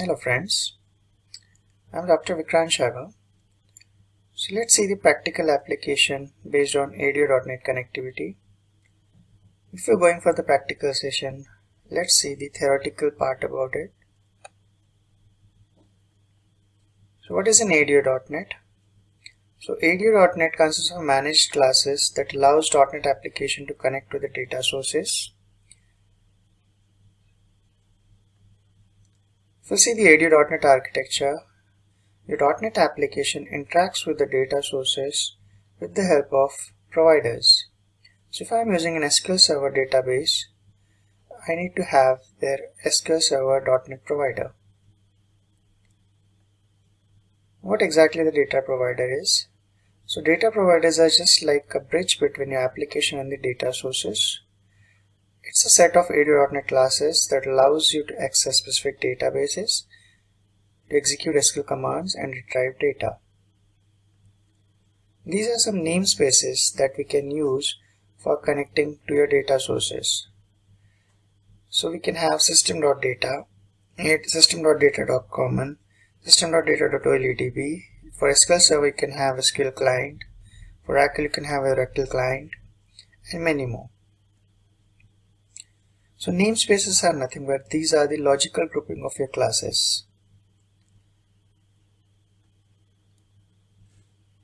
Hello friends, I'm Dr. Vikrant Sharma. So let's see the practical application based on ADO.NET connectivity. If you're going for the practical session, let's see the theoretical part about it. So what is an ADO.NET? So ADO.NET consists of managed classes that allows .NET application to connect to the data sources You see the ADO.NET architecture, your .NET application interacts with the data sources with the help of providers. So if I'm using an SQL Server database, I need to have their SQL Server .NET provider. What exactly the data provider is? So data providers are just like a bridge between your application and the data sources. It's a set of ADO.NET classes that allows you to access specific databases, to execute SQL commands and retrieve data. These are some namespaces that we can use for connecting to your data sources. So we can have system.data, system.data.common, system.data.oledb. For SQL Server you can have a SQL client, for Oracle you can have a Oracle client, and many more. So namespaces are nothing but these are the logical grouping of your classes.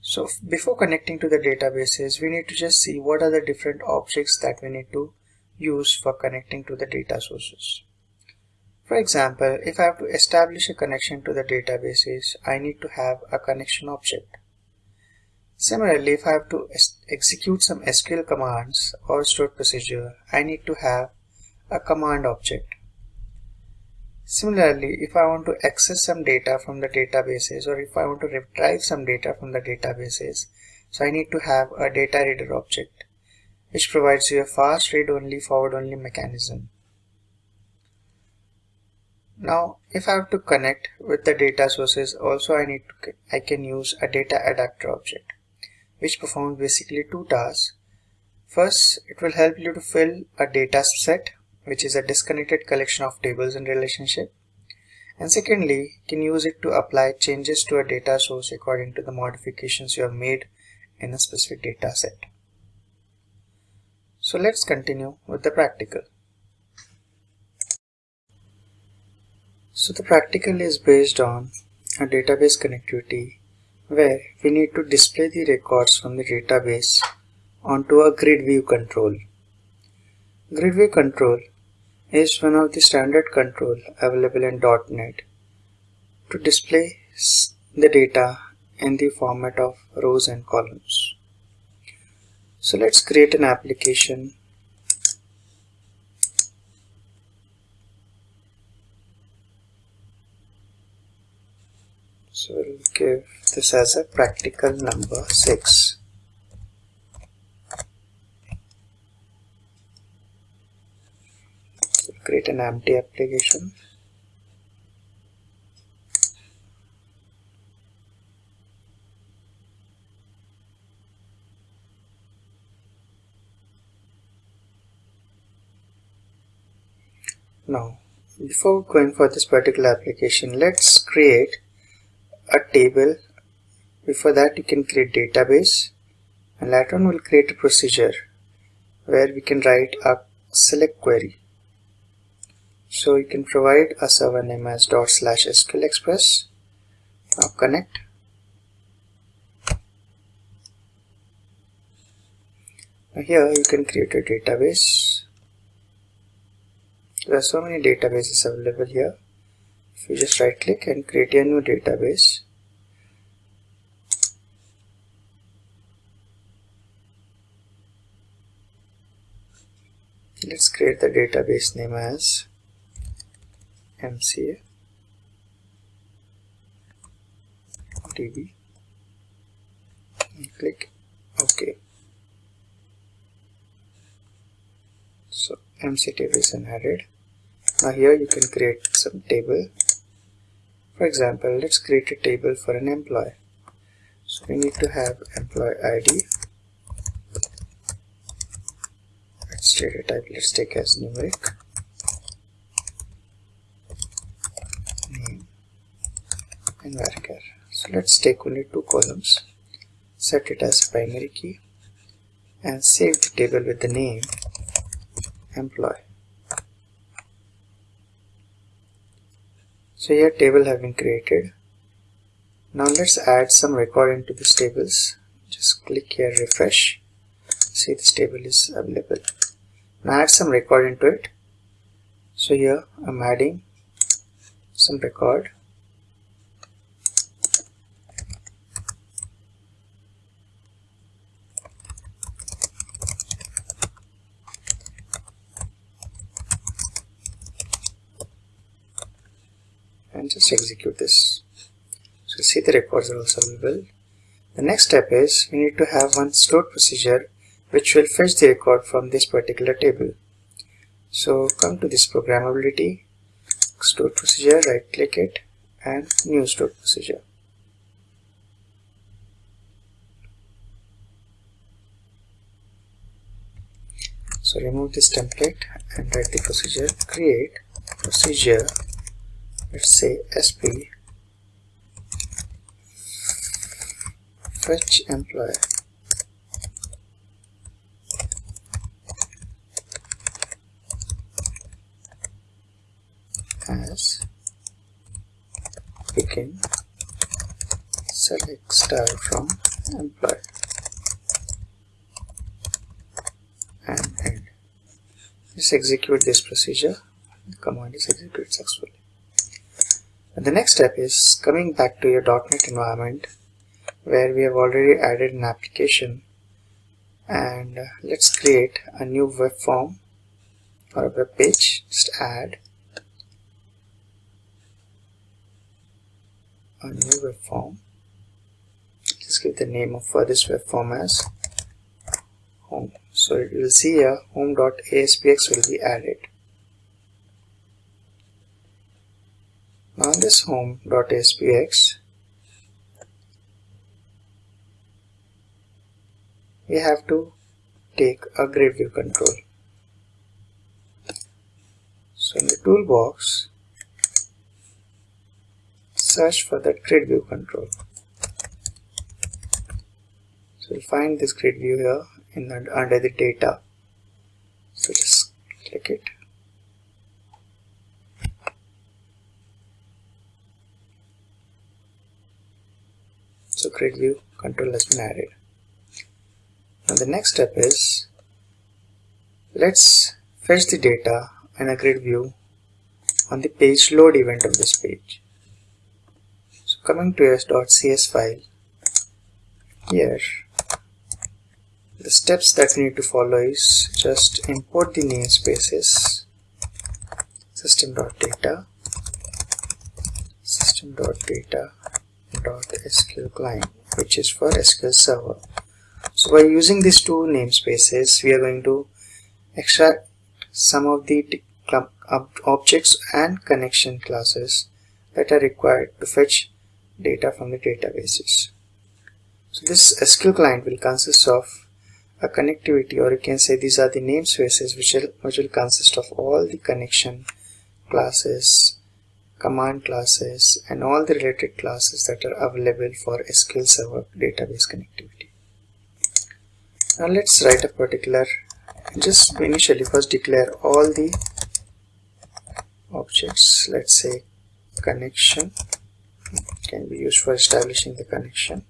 So before connecting to the databases, we need to just see what are the different objects that we need to use for connecting to the data sources. For example, if I have to establish a connection to the databases, I need to have a connection object. Similarly, if I have to execute some SQL commands or stored procedure, I need to have a command object. Similarly, if I want to access some data from the databases or if I want to retrieve some data from the databases, so I need to have a data reader object which provides you a fast read only forward only mechanism. Now if I have to connect with the data sources also I need to I can use a data adapter object which performs basically two tasks. First it will help you to fill a data set which is a disconnected collection of tables and relationship. And secondly, can use it to apply changes to a data source according to the modifications you have made in a specific data set. So let's continue with the practical. So the practical is based on a database connectivity where we need to display the records from the database onto a grid view control. Grid view control is one of the standard control available in .NET to display the data in the format of rows and columns. So let's create an application so we'll give this as a practical number 6 create an empty application. Now before going for this particular application let's create a table. Before that you can create database. And later on we'll create a procedure where we can write a select query so you can provide a server name as dot slash SQL Express. Now connect. Now here you can create a database. There are so many databases available here. If you just right click and create a new database. Let's create the database name as MCA DB and click OK. So MCA DB is added. Now here you can create some table. For example, let's create a table for an employee. So we need to have employee ID. Let's data type. Let's take as numeric. name varchar so let's take only two columns. Set it as primary key and save the table with the name employee. So here table have been created. Now let's add some record into these tables. Just click here refresh. See this table is available. Now add some record into it. So here I'm adding some record and just execute this. So see the records are also available. The next step is we need to have one stored procedure which will fetch the record from this particular table. So come to this programmability stored procedure right click it and new stored procedure. So remove this template and write the procedure create procedure let's say sp fetch employee as begin. Select star from employee and end. Let's execute this procedure. The command is executed successfully and the next step is coming back to your .NET environment where we have already added an application. And uh, let's create a new web form or a web page. Just add a new web form. Just give the name of for this web form as home. So you will see here home.aspx will be added now this home.aspx we have to take a grid view control. So in the toolbox search for the grid view control. So you'll find this grid view here in the, under the data. So just click it so grid view control has been added now the next step is let's fetch the data in a grid view on the page load event of this page. So coming to s.cs file here the steps that we need to follow is just import the namespaces system.data system.data .sql client which is for SQL Server. So by using these two namespaces we are going to extract some of the objects and connection classes that are required to fetch data from the databases. So this SQL client will consist of a connectivity or you can say these are the namespaces which will, which will consist of all the connection classes command classes and all the related classes that are available for SQL Server database connectivity. Now let's write a particular just initially first declare all the objects. Let's say connection. Can be used for establishing the connection.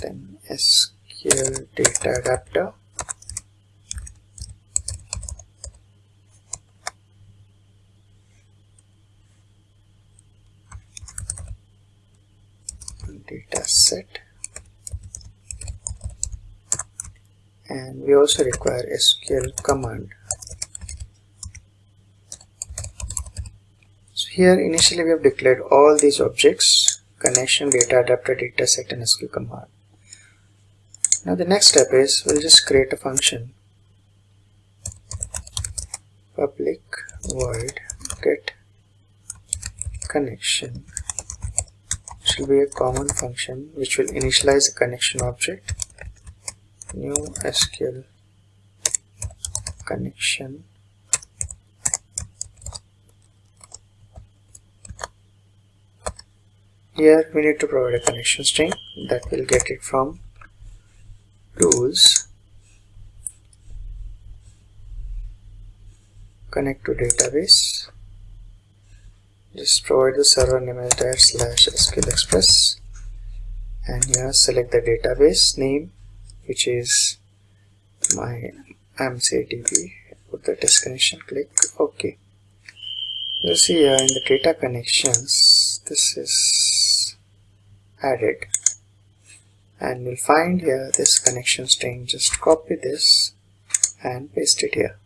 Then SQL data adapter data set and we also require SQL command. So here initially we have declared all these objects connection data adapter data set and SQL command. Now the next step is we'll just create a function public void get connection. Will be a common function which will initialize a connection object new SQL connection. Here we need to provide a connection string that will get it from tools connect to database. Just provide the server name as dash slash sql express. And here select the database name which is my MCDB put the test connection click. OK. You see here in the data connections this is added. And you'll find here this connection string just copy this and paste it here.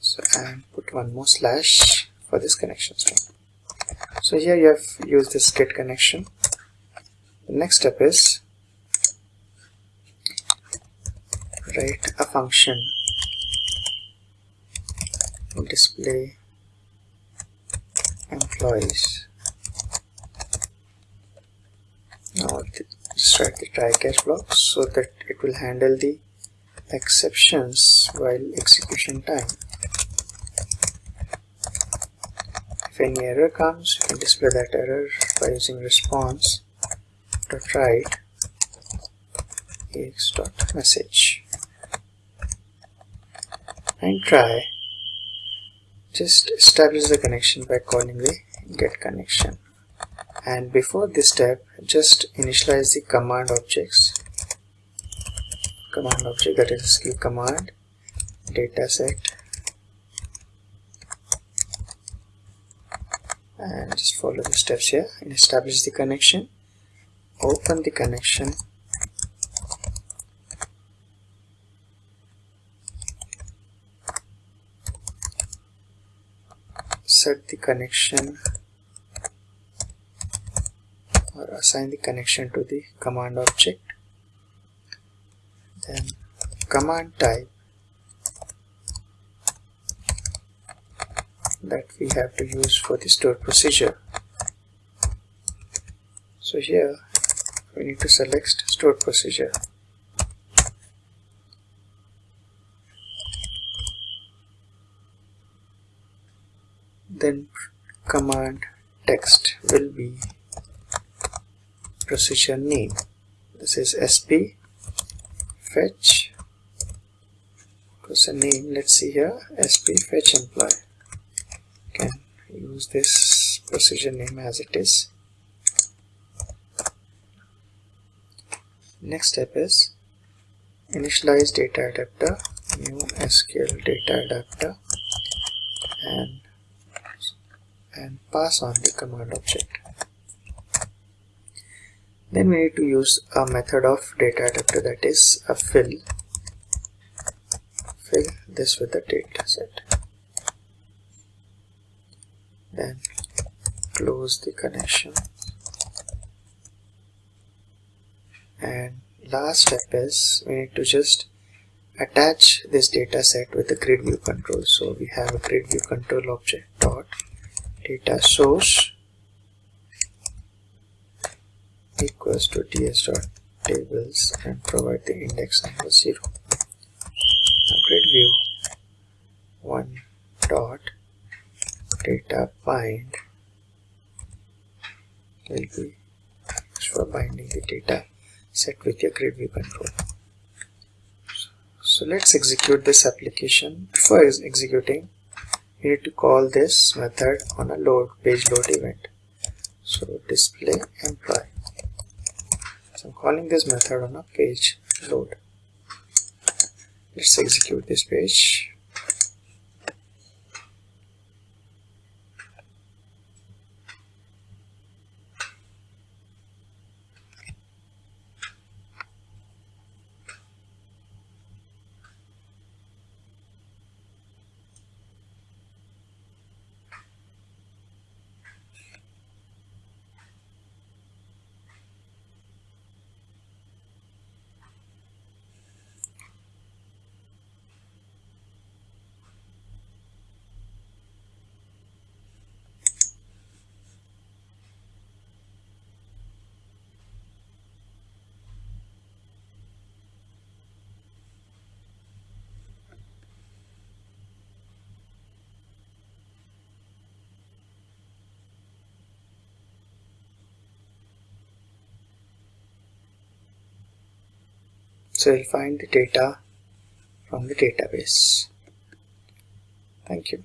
So and put one more slash for this connection string. So here you have used this get connection. The next step is write a function display employees. Now just write the try catch block so that it will handle the exceptions while execution time. If any error comes you can display that error by using response dot write ex dot message and try. Just establish the connection by calling the get connection. And before this step just initialize the command objects. Command object that is SQL command dataset and just follow the steps here and establish the connection. Open the connection set the connection or assign the connection to the command object. Then command type that we have to use for the stored procedure. So here we need to select stored procedure command text will be procedure name. This is sp fetch. Procedure name let's see here. Sp fetch employee. Can use this procedure name as it is. Next step is initialize data adapter new sql data adapter and and pass on the command object. Then we need to use a method of data adapter that is a fill. Fill this with the data set. Then close the connection. And last step is we need to just attach this data set with the grid view control. So we have a grid view control object dot data source equals to ds dot tables and provide the index number 0 now grid view. 1 dot data bind will be for binding the data set with your grid view control. So let's execute this application. Before executing you need to call this method on a load page load event. So display employee. So I'm calling this method on a page load. Let's execute this page So we'll find the data from the database. Thank you.